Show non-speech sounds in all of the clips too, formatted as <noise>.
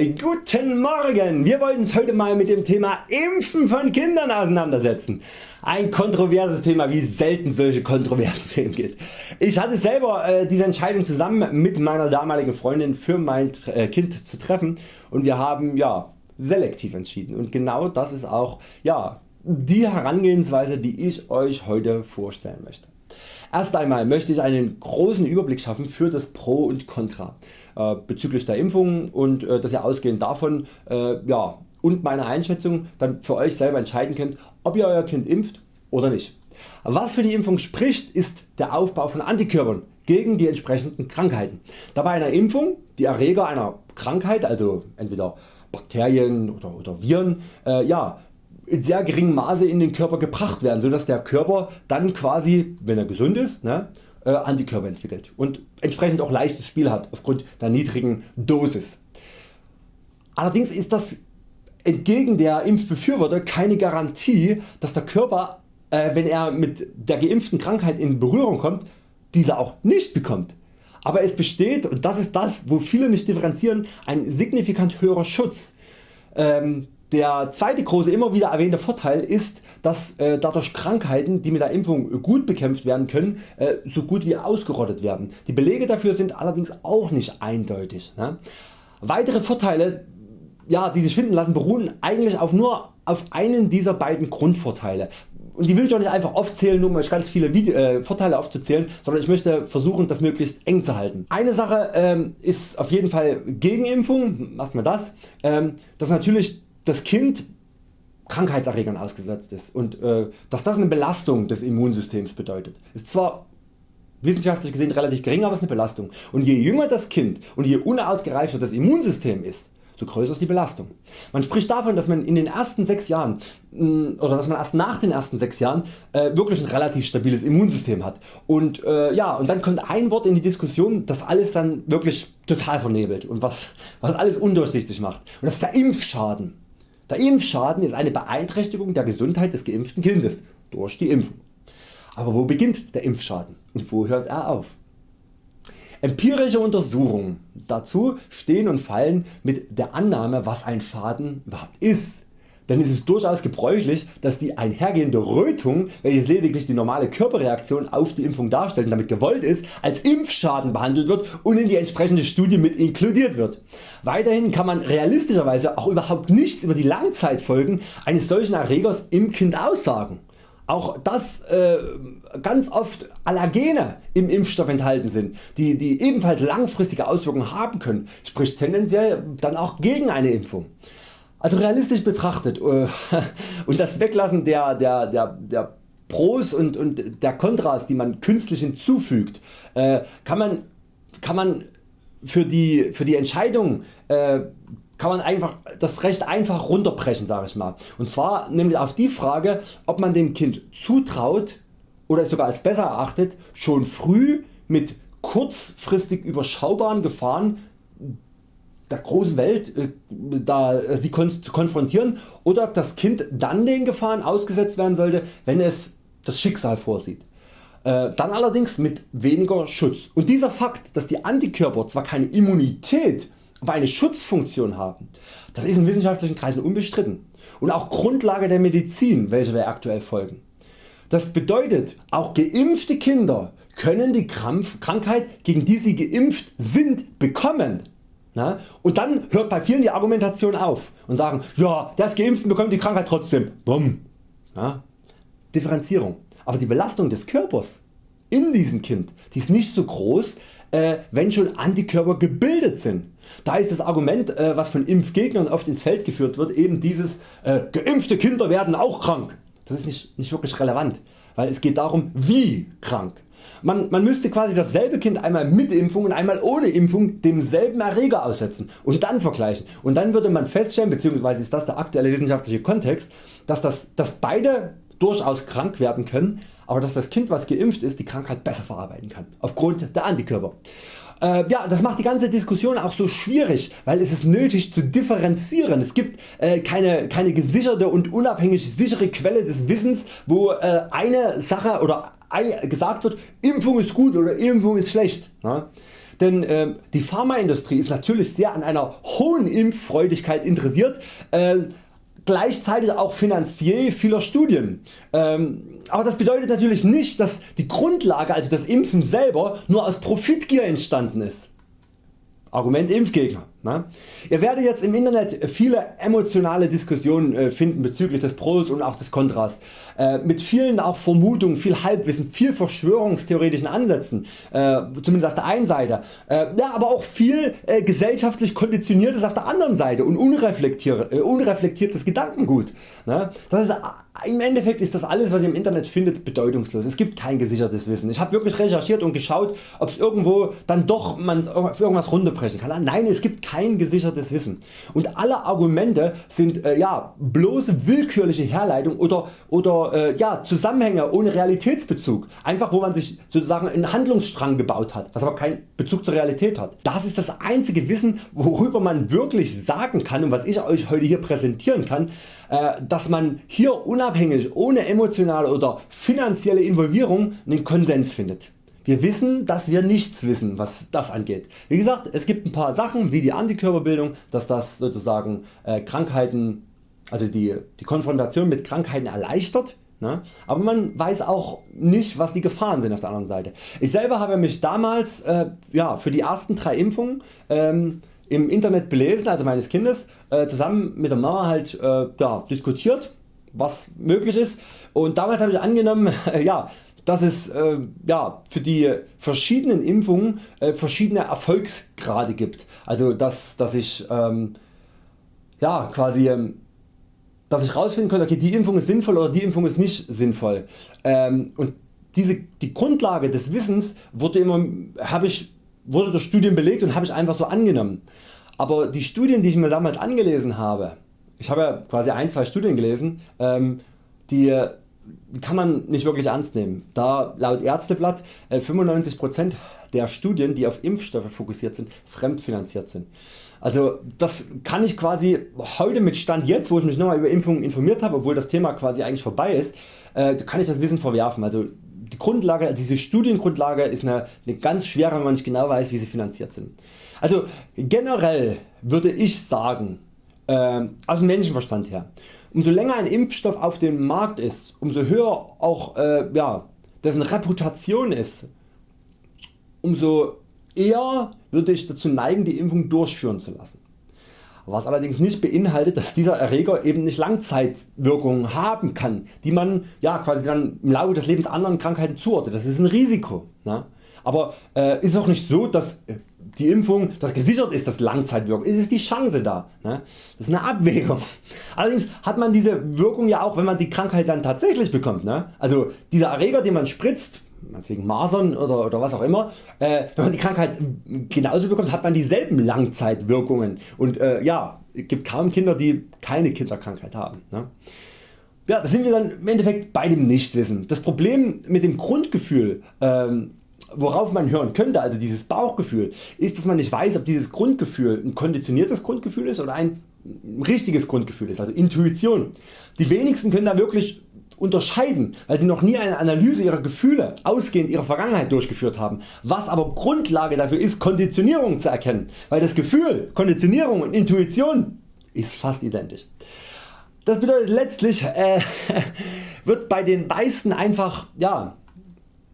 Guten Morgen! Wir wollen uns heute mal mit dem Thema Impfen von Kindern auseinandersetzen. Ein kontroverses Thema wie selten solche kontroversen <laughs> Themen gibt. Ich hatte selber äh, diese Entscheidung zusammen mit meiner damaligen Freundin für mein äh, Kind zu treffen und wir haben ja selektiv entschieden und genau das ist auch ja, die Herangehensweise die ich Euch heute vorstellen möchte. Erst einmal möchte ich einen großen Überblick schaffen für das Pro und Contra äh, bezüglich der Impfung und äh, dass ihr ausgehend davon äh, ja, und meine Einschätzung dann für Euch selber entscheiden könnt ob ihr Euer Kind impft oder nicht. Was für die Impfung spricht ist der Aufbau von Antikörpern gegen die entsprechenden Krankheiten. Da bei einer Impfung die Erreger einer Krankheit also entweder Bakterien oder, oder Viren äh, ja, in sehr geringem Maße in den Körper gebracht werden, sodass der Körper dann quasi, wenn er gesund ist, ne, äh, Antikörper entwickelt und entsprechend auch leichtes Spiel hat aufgrund der niedrigen Dosis. Allerdings ist das entgegen der Impfbefürworter keine Garantie dass der Körper äh, wenn er mit der geimpften Krankheit in Berührung kommt diese auch nicht bekommt. Aber es besteht und das ist das wo viele nicht differenzieren ein signifikant höherer Schutz. Ähm, der zweite große immer wieder erwähnte Vorteil ist dass äh, dadurch Krankheiten die mit der Impfung gut bekämpft werden können äh, so gut wie ausgerottet werden. Die Belege dafür sind allerdings auch nicht eindeutig. Ne? Weitere Vorteile ja, die sich finden lassen beruhen eigentlich auf nur auf einen dieser beiden Grundvorteile. Und die will ich auch nicht einfach aufzählen, nur um euch ganz viele Video äh, Vorteile aufzuzählen, sondern ich möchte versuchen das möglichst eng zu halten. Eine Sache ähm, ist auf jeden Fall Gegenimpfung, erstmal das, ähm, dass natürlich das Kind Krankheitserregern ausgesetzt ist und äh, dass das eine Belastung des Immunsystems bedeutet. Ist zwar wissenschaftlich gesehen relativ gering, aber es ist eine Belastung. Und je jünger das Kind und je unausgereifter das Immunsystem ist, so größer ist die Belastung. Man spricht davon dass man in den ersten 6 Jahren mm, oder dass man erst nach den ersten 6 Jahren äh, wirklich ein relativ stabiles Immunsystem hat und, äh, ja, und dann kommt ein Wort in die Diskussion das alles dann wirklich total vernebelt und was, was alles undurchsichtig macht und das ist der Impfschaden. Der Impfschaden ist eine Beeinträchtigung der Gesundheit des geimpften Kindes durch die Impfung. Aber wo beginnt der Impfschaden und wo hört er auf? Empirische Untersuchungen dazu stehen und fallen mit der Annahme was ein Schaden überhaupt ist. Denn es ist durchaus gebräuchlich dass die einhergehende Rötung welches lediglich die normale Körperreaktion auf die Impfung darstellt und damit gewollt ist als Impfschaden behandelt wird und in die entsprechende Studie mit inkludiert wird. Weiterhin kann man realistischerweise auch überhaupt nichts über die Langzeitfolgen eines solchen Erregers im Kind aussagen auch dass äh, ganz oft Allergene im Impfstoff enthalten sind, die, die ebenfalls langfristige Auswirkungen haben können, spricht tendenziell dann auch gegen eine Impfung. Also realistisch betrachtet äh, <laughs> und das Weglassen der, der, der, der Pros und, und der Kontras die man künstlich hinzufügt, äh, kann, man, kann man für die, für die Entscheidung äh, kann man einfach das Recht einfach runterbrechen sag ich mal. Und zwar nämlich auf die Frage ob man dem Kind zutraut oder es sogar als besser erachtet schon früh mit kurzfristig überschaubaren Gefahren der großen Welt äh, da, äh, sie zu konfrontieren oder ob das Kind dann den Gefahren ausgesetzt werden sollte wenn es das Schicksal vorsieht. Äh, dann allerdings mit weniger Schutz. Und dieser Fakt dass die Antikörper zwar keine Immunität aber eine Schutzfunktion haben, das ist in wissenschaftlichen Kreisen unbestritten und auch Grundlage der Medizin welche wir aktuell folgen. Das bedeutet auch geimpfte Kinder können die Krankheit gegen die sie geimpft sind bekommen. Und dann hört bei vielen die Argumentation auf und sagen ja der ist geimpft und bekommt die Krankheit trotzdem. Bumm. Ja? Differenzierung. Aber die Belastung des Körpers in diesem Kind die ist nicht so groß äh, wenn schon Antikörper gebildet sind. Da ist das Argument äh, was von Impfgegnern oft ins Feld geführt wird eben dieses äh, geimpfte Kinder werden auch krank. Das ist nicht, nicht wirklich relevant, weil es geht darum wie krank. Man, man müsste quasi dasselbe Kind einmal mit Impfung und einmal ohne Impfung demselben Erreger aussetzen und dann vergleichen und dann würde man feststellen bzw. ist das der aktuelle wissenschaftliche Kontext dass, das, dass beide durchaus krank werden können, aber dass das Kind was geimpft ist die Krankheit besser verarbeiten kann aufgrund der Antikörper. Äh, ja, das macht die ganze Diskussion auch so schwierig, weil es ist nötig zu differenzieren. Es gibt äh, keine, keine gesicherte und unabhängig sichere Quelle des Wissens, wo äh, eine Sache oder gesagt wird, Impfung ist gut oder Impfung ist schlecht. Ja? denn äh, die Pharmaindustrie ist natürlich sehr an einer hohen Impffreudigkeit interessiert, äh, gleichzeitig auch finanziell vieler Studien. Ähm, aber das bedeutet natürlich nicht dass die Grundlage also das Impfen selber nur aus Profitgier entstanden ist. Argument Impfgegner. Ne? Ihr werdet jetzt im Internet viele emotionale Diskussionen äh, finden bezüglich des Pros und auch des Kontras. Äh, mit vielen auch Vermutungen, viel Halbwissen, viel verschwörungstheoretischen Ansätzen, äh, zumindest auf der einen Seite, ja, aber auch viel gesellschaftlich konditioniertes auf der anderen Seite und unreflektiertes Gedankengut. Ne? Ist im Endeffekt ist das alles was ihr im Internet findet bedeutungslos. Es gibt kein gesichertes Wissen. Ich habe wirklich recherchiert und geschaut ob es irgendwo dann doch man auf irgendwas runterbrechen kann. Nein es gibt kein gesichertes Wissen und alle Argumente sind äh, ja, bloße willkürliche Herleitung oder, oder äh, ja, Zusammenhänge ohne Realitätsbezug. Einfach wo man sich sozusagen einen Handlungsstrang gebaut hat, was aber keinen Bezug zur Realität hat. Das ist das einzige Wissen worüber man wirklich sagen kann und was ich Euch heute hier präsentieren kann, äh, dass man hier unabhängig ohne emotionale oder finanzielle Involvierung einen Konsens findet. Wir wissen dass wir nichts wissen was das angeht. Wie gesagt es gibt ein paar Sachen wie die Antikörperbildung dass das sozusagen äh, Krankheiten also die, die Konfrontation mit Krankheiten erleichtert Ne? Aber man weiß auch nicht was die Gefahren sind auf der anderen Seite. Ich selber habe mich damals äh, ja, für die ersten drei Impfungen ähm, im Internet belesen, also meines Kindes, äh, zusammen mit der Mama halt äh, ja, diskutiert was möglich ist und damals habe ich angenommen <laughs> ja, dass es äh, ja, für die verschiedenen Impfungen äh, verschiedene Erfolgsgrade gibt. Also dass, dass ich ähm, ja, quasi ähm, dass ich rausfinden konnte okay, die Impfung ist sinnvoll oder die Impfung ist nicht sinnvoll. Ähm, und diese, die Grundlage des Wissens wurde, immer, ich, wurde durch Studien belegt und habe ich einfach so angenommen. Aber die Studien die ich mir damals angelesen habe, ich habe ja quasi ein, zwei Studien gelesen, ähm, die kann man nicht wirklich ernst nehmen, da laut Ärzteblatt 95% äh, der Studien die auf Impfstoffe fokussiert sind fremdfinanziert sind. Also das kann ich quasi heute mit Stand jetzt wo ich mich nochmal über Impfungen informiert habe obwohl das Thema quasi eigentlich vorbei ist, äh, kann ich das Wissen verwerfen. Also die Grundlage, also diese Studiengrundlage ist eine, eine ganz schwere wenn man nicht genau weiß wie sie finanziert sind. Also generell würde ich sagen äh, aus dem Menschenverstand her Umso länger ein Impfstoff auf dem Markt ist, umso höher auch äh, ja, dessen Reputation ist, umso eher würde ich dazu neigen die Impfung durchführen zu lassen. Was allerdings nicht beinhaltet dass dieser Erreger eben nicht Langzeitwirkungen haben kann, die man ja, quasi dann im Laufe des Lebens anderen Krankheiten zuordnet. Das ist ein Risiko. Ne? Aber äh, ist auch nicht so dass die Impfung das gesichert ist das Langzeitwirkung, es ist die Chance da. Ne? Das ist eine Abwägung. Allerdings hat man diese Wirkung ja auch wenn man die Krankheit dann tatsächlich bekommt. Ne? Also dieser Erreger den man spritzt, wegen Masern oder, oder was auch immer, äh, wenn man die Krankheit genauso bekommt hat man dieselben Langzeitwirkungen und äh, ja, es gibt kaum Kinder die keine Kinderkrankheit haben. Ne? Ja, da sind wir dann im Endeffekt bei dem Nichtwissen. Das Problem mit dem Grundgefühl ähm, worauf man hören könnte, also dieses Bauchgefühl, ist dass man nicht weiß ob dieses Grundgefühl ein konditioniertes Grundgefühl ist oder ein richtiges Grundgefühl ist, also Intuition. Die wenigsten können da wirklich unterscheiden, weil sie noch nie eine Analyse ihrer Gefühle ausgehend ihrer Vergangenheit durchgeführt haben, was aber Grundlage dafür ist Konditionierung zu erkennen, weil das Gefühl, Konditionierung und Intuition ist fast identisch. Das bedeutet letztlich äh, <laughs> wird bei den meisten einfach ja,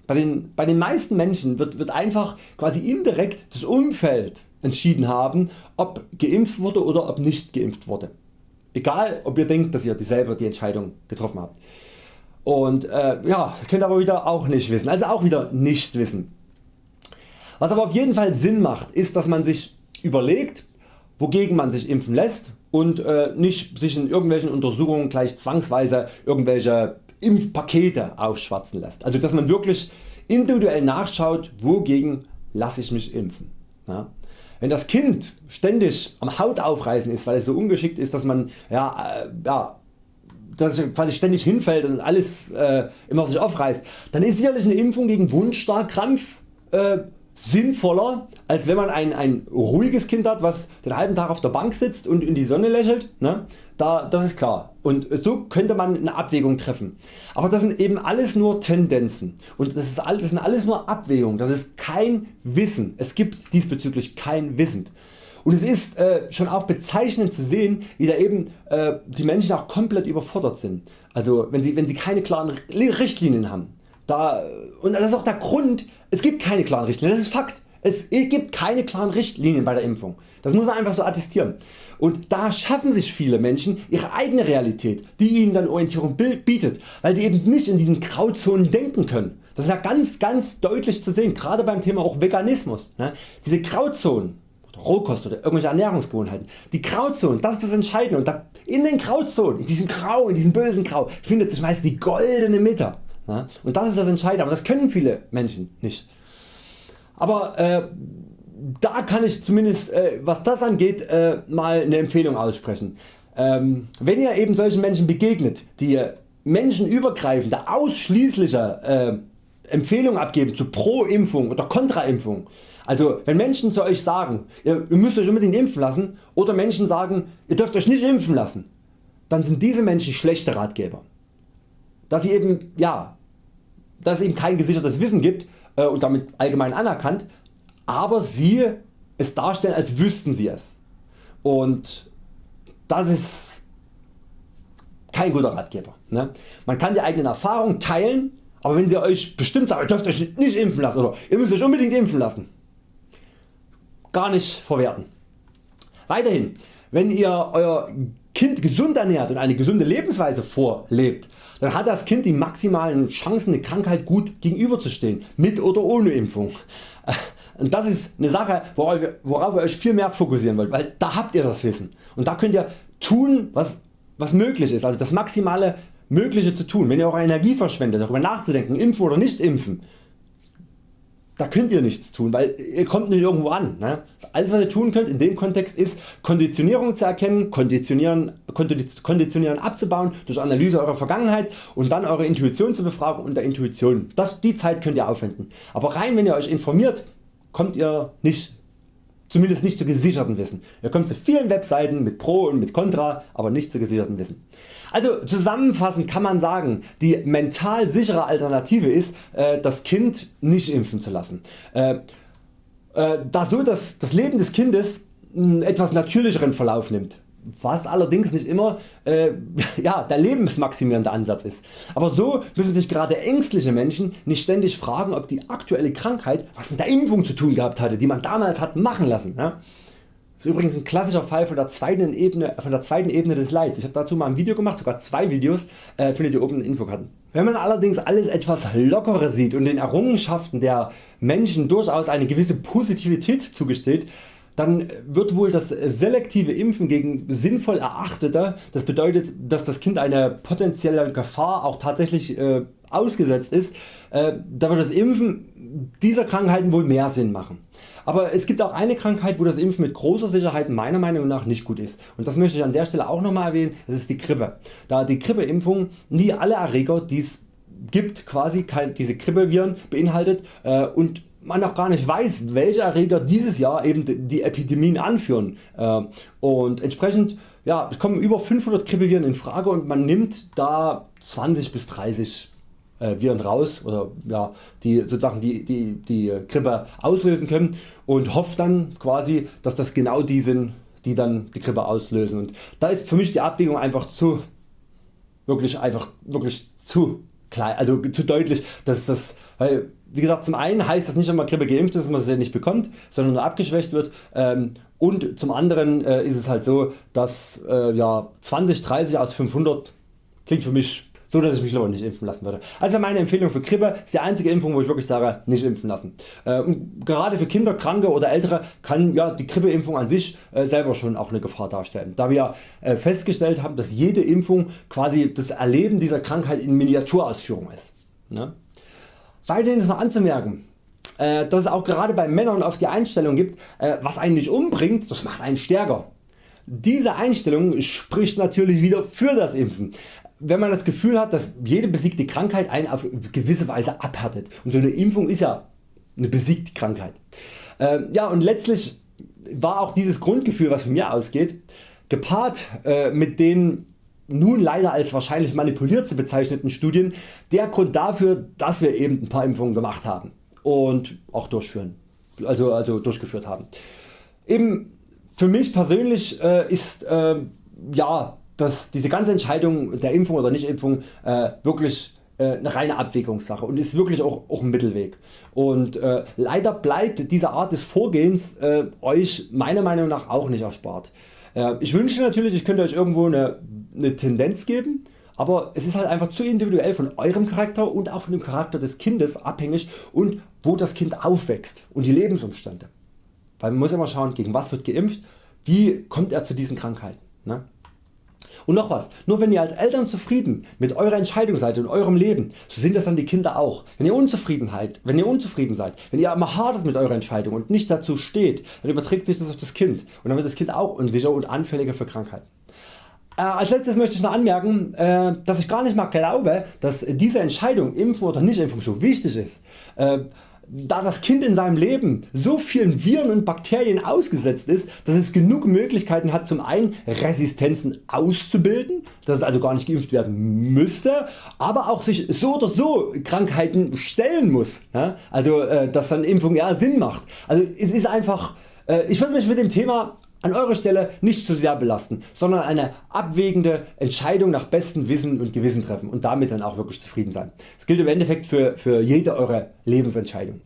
bei den, bei den meisten Menschen wird, wird einfach quasi indirekt das Umfeld entschieden haben ob geimpft wurde oder ob nicht geimpft wurde. Egal ob ihr denkt dass ihr selber die Entscheidung getroffen habt. Und äh, ja, könnt aber wieder auch nicht wissen, also auch wieder nicht wissen. Was aber auf jeden Fall Sinn macht ist dass man sich überlegt wogegen man sich impfen lässt und äh, nicht sich in irgendwelchen Untersuchungen gleich zwangsweise irgendwelche Impfpakete aufschwatzen lässt. Also dass man wirklich individuell nachschaut wogegen lasse ich mich impfen. Ja. Wenn das Kind ständig am Haut aufreißen ist, weil es so ungeschickt ist, dass man ja, äh, ja, dass es quasi ständig hinfällt und alles äh, immer sich aufreißt, dann ist sicherlich eine Impfung gegen Wundstarkrampf äh, sinnvoller als wenn man ein, ein ruhiges Kind hat was den halben Tag auf der Bank sitzt und in die Sonne lächelt. Ne? Da, das ist klar und so könnte man eine Abwägung treffen. Aber das sind eben alles nur Tendenzen und das, ist alles, das sind alles nur Abwägungen, das ist kein Wissen. Es gibt diesbezüglich kein Wissen. Und es ist äh, schon auch bezeichnend zu sehen wie da eben äh, die Menschen auch komplett überfordert sind. Also wenn sie, wenn sie keine klaren Richtlinien haben. Da, und das ist auch der Grund, es gibt keine klaren Richtlinien, das ist Fakt. Es gibt keine klaren Richtlinien bei der Impfung. Das muss man einfach so attestieren. Und da schaffen sich viele Menschen ihre eigene Realität, die ihnen dann Orientierung bietet, weil sie eben nicht in diesen Grauzonen denken können. Das ist ja ganz ganz deutlich zu sehen, gerade beim Thema auch Veganismus. Ne? Diese Grauzonen, Rohkost oder irgendwelche Ernährungsgewohnheiten. Die Grauzonen, das ist das Entscheidende und da in den Grauzonen, in diesem Grau, in diesem bösen Grau findet sich meist die goldene Mitte. Und das ist das Entscheidende, aber das können viele Menschen nicht. Aber äh, da kann ich zumindest äh, was das angeht äh, mal eine Empfehlung aussprechen. Ähm, wenn ihr eben solchen Menschen begegnet, die menschenübergreifende ausschließliche äh, Empfehlungen abgeben zu Pro Impfung oder Kontra Impfung, also wenn Menschen zu Euch sagen ihr müsst Euch unbedingt impfen lassen oder Menschen sagen ihr dürft Euch nicht impfen lassen, dann sind diese Menschen schlechte Ratgeber. Dass sie eben, ja, dass es eben kein gesichertes Wissen gibt äh, und damit allgemein anerkannt, aber sie es darstellen als wüssten sie es. Und das ist kein guter Ratgeber. Ne? Man kann die eigenen Erfahrungen teilen, aber wenn sie Euch bestimmt sagen, ihr dürft Euch nicht impfen lassen oder ihr müsst Euch unbedingt impfen lassen, gar nicht verwerten. Weiterhin, wenn ihr Euer Kind gesund ernährt und eine gesunde Lebensweise vorlebt, dann hat das Kind die maximalen Chancen eine Krankheit gut gegenüberzustehen, mit oder ohne Impfung. Und das ist eine Sache worauf ihr, worauf ihr Euch viel mehr fokussieren wollt, weil da habt ihr das Wissen und da könnt ihr tun was, was möglich ist, also das maximale Mögliche zu tun. Wenn ihr eure Energie verschwendet darüber nachzudenken impfen oder nicht impfen, da könnt ihr nichts tun, weil ihr kommt nicht irgendwo an. Ne? Alles was ihr tun könnt in dem Kontext ist Konditionierung zu erkennen, Konditionieren, Konditionieren abzubauen durch Analyse eurer Vergangenheit und dann eure Intuition zu befragen unter Intuition. Das, die Zeit könnt ihr aufwenden. Aber rein wenn ihr Euch informiert kommt ihr nicht zumindest nicht zu gesicherten Wissen. Ihr kommt zu vielen Webseiten mit Pro und mit Contra, aber nicht zu gesicherten Wissen. Also zusammenfassend kann man sagen, die mental sichere Alternative ist äh, das Kind nicht impfen zu lassen. Äh, äh, da so dass das Leben des Kindes einen etwas natürlicheren Verlauf nimmt was allerdings nicht immer äh, <laughs> ja, der lebensmaximierende Ansatz ist. Aber so müssen sich gerade ängstliche Menschen nicht ständig fragen ob die aktuelle Krankheit was mit der Impfung zu tun gehabt hatte die man damals hat machen lassen. Ja? Ist übrigens ein klassischer Fall von der zweiten Ebene, von der zweiten Ebene des Leids. Ich habe dazu mal ein Video gemacht, sogar zwei Videos, äh, findet ihr oben in den Infokarten. Wenn man allerdings alles etwas lockerer sieht und den Errungenschaften der Menschen durchaus eine gewisse Positivität zugesteht, dann wird wohl das selektive Impfen gegen sinnvoll erachtete, das bedeutet dass das Kind einer potenziellen Gefahr auch tatsächlich äh, ausgesetzt ist, äh, da wird das Impfen dieser Krankheiten wohl mehr Sinn machen. Aber es gibt auch eine Krankheit wo das Impfen mit großer Sicherheit meiner Meinung nach nicht gut ist und das möchte ich an der Stelle auch nochmal erwähnen, das ist die Grippe. Da die Grippeimpfung nie alle Erreger die es gibt quasi diese Grippeviren beinhaltet äh, und man noch gar nicht weiß welche Erreger dieses Jahr eben die Epidemien anführen äh, und entsprechend ja, kommen über 500 Grippeviren in Frage und man nimmt da 20 bis 30 äh, Viren raus oder ja, die sozusagen die, die, die Grippe auslösen können und hofft dann quasi dass das genau die sind die dann die Grippe auslösen. Und da ist für mich die Abwägung einfach zu wirklich einfach wirklich zu klein, also zu deutlich, dass das, weil wie gesagt zum einen heißt das nicht wenn man Grippe geimpft ist dass man sie nicht bekommt, sondern nur abgeschwächt wird. Ähm, und zum anderen äh, ist es halt so dass äh, ja, 20 30 aus 500 klingt für mich so dass ich mich lieber nicht impfen lassen würde. Also meine Empfehlung für Grippe ist die einzige Impfung wo ich wirklich sage nicht impfen lassen. Äh, gerade für Kinder, Kranke oder Ältere kann ja, die Grippeimpfung an sich äh, selber schon auch eine Gefahr darstellen. Da wir äh, festgestellt haben dass jede Impfung quasi das Erleben dieser Krankheit in Miniaturausführung ist. Ne? Weiterhin ist noch anzumerken, dass es auch gerade bei Männern oft die Einstellung gibt, was einen nicht umbringt, das macht einen stärker. Diese Einstellung spricht natürlich wieder für das Impfen wenn man das Gefühl hat dass jede besiegte Krankheit einen auf gewisse Weise abhärtet und so eine Impfung ist ja eine besiegt Krankheit. Äh, ja und letztlich war auch dieses Grundgefühl was von mir ausgeht gepaart äh, mit den nun leider als wahrscheinlich manipuliert zu bezeichneten Studien der Grund dafür dass wir eben ein paar Impfungen gemacht haben und auch durchführen, also, also durchgeführt haben. Eben für mich persönlich äh, ist äh, ja, dass diese ganze Entscheidung der Impfung oder Nichtimpfung äh, wirklich äh, eine reine Abwägungssache und ist wirklich auch, auch ein Mittelweg. Und äh, leider bleibt diese Art des Vorgehens äh, Euch meiner Meinung nach auch nicht erspart. Äh, ich wünsche natürlich ich könnte Euch irgendwo eine, eine Tendenz geben, aber es ist halt einfach zu individuell von eurem Charakter und auch von dem Charakter des Kindes abhängig und wo das Kind aufwächst und die Lebensumstände. Weil man muss immer schauen gegen was wird geimpft, wie kommt er zu diesen Krankheiten. Ne? Und noch was, nur wenn ihr als Eltern zufrieden mit eurer Entscheidung seid in eurem Leben, so sind das dann die Kinder auch. Wenn ihr unzufrieden seid, wenn ihr unzufrieden seid, wenn ihr immer hadert mit eurer Entscheidung und nicht dazu steht, dann überträgt sich das auf das Kind und dann wird das Kind auch unsicher und anfälliger für Krankheiten. Äh, als letztes möchte ich noch anmerken, äh, dass ich gar nicht mal glaube, dass diese Entscheidung Impfung oder Nichtimpfung so wichtig ist. Äh, da das Kind in seinem Leben so vielen Viren und Bakterien ausgesetzt ist, dass es genug Möglichkeiten hat zum einen Resistenzen auszubilden, dass es also gar nicht geimpft werden müsste, aber auch sich so oder so Krankheiten stellen muss, also äh, dass dann Impfung ja Sinn macht. Also es ist einfach, äh, ich würde mich mit dem Thema an eurer Stelle nicht zu sehr belasten, sondern eine abwägende Entscheidung nach bestem Wissen und Gewissen treffen und damit dann auch wirklich zufrieden sein. Das gilt im Endeffekt für, für jede eure Lebensentscheidung.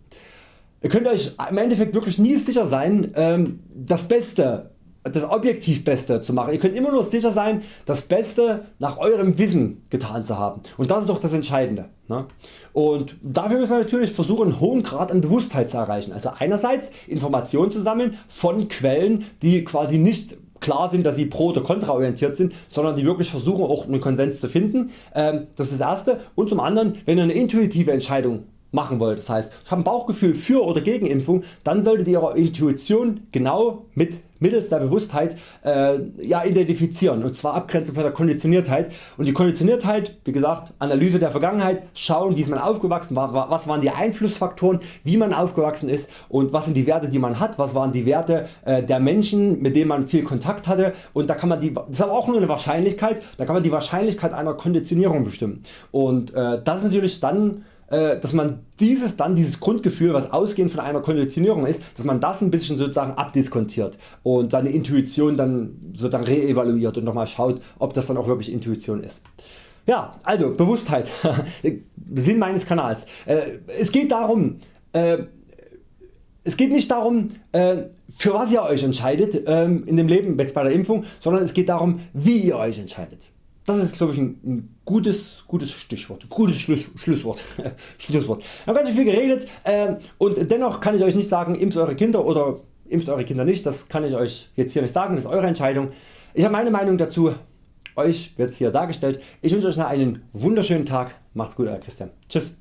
Ihr könnt Euch im Endeffekt wirklich nie sicher sein ähm, das Beste das objektiv Beste zu machen. Ihr könnt immer nur sicher sein das Beste nach eurem Wissen getan zu haben und das ist doch das Entscheidende. Ne? Und dafür müssen wir natürlich versuchen einen hohen Grad an Bewusstheit zu erreichen. Also einerseits Informationen zu sammeln von Quellen die quasi nicht klar sind dass sie pro oder kontra orientiert sind, sondern die wirklich versuchen auch einen Konsens zu finden. Ähm, das ist das erste und zum anderen wenn ihr eine intuitive Entscheidung machen wollt. Das heißt ich habe ein Bauchgefühl für oder gegen Impfung, dann solltet ihr Ihre Intuition genau mit mittels der Bewusstheit äh, ja, identifizieren. Und zwar abgrenzen von der Konditioniertheit. Und die Konditioniertheit wie gesagt Analyse der Vergangenheit, schauen wie ist man aufgewachsen war, was waren die Einflussfaktoren wie man aufgewachsen ist und was sind die Werte die man hat, was waren die Werte äh, der Menschen mit denen man viel Kontakt hatte. Und da kann man die, das ist aber auch nur eine Wahrscheinlichkeit, da kann man die Wahrscheinlichkeit einer Konditionierung bestimmen. Und äh, das ist natürlich dann dass man dieses dann dieses Grundgefühl was ausgehend von einer Konditionierung ist, dass man das ein bisschen sozusagen abdiskontiert und seine Intuition dann sozusagen reevaluiert und nochmal schaut ob das dann auch wirklich Intuition ist. Ja, also Bewusstheit, <laughs> Sinn meines Kanals. Äh, es geht darum, äh, es geht nicht darum für was ihr Euch entscheidet ähm, in dem Leben jetzt bei der Impfung, sondern es geht darum wie ihr Euch entscheidet. Das ist glaube ich ein, ein, gutes, gutes Stichwort, gutes Schluss, Schlusswort. <laughs> Schlusswort. Ich habe ganz viel geredet äh, und dennoch kann ich Euch nicht sagen impft Eure Kinder oder impft Eure Kinder nicht, das kann ich Euch jetzt hier nicht sagen, das ist Eure Entscheidung. Ich habe meine Meinung dazu, Euch wird es hier dargestellt. Ich wünsche Euch noch einen wunderschönen Tag, macht's gut Euer Christian. Tschüss.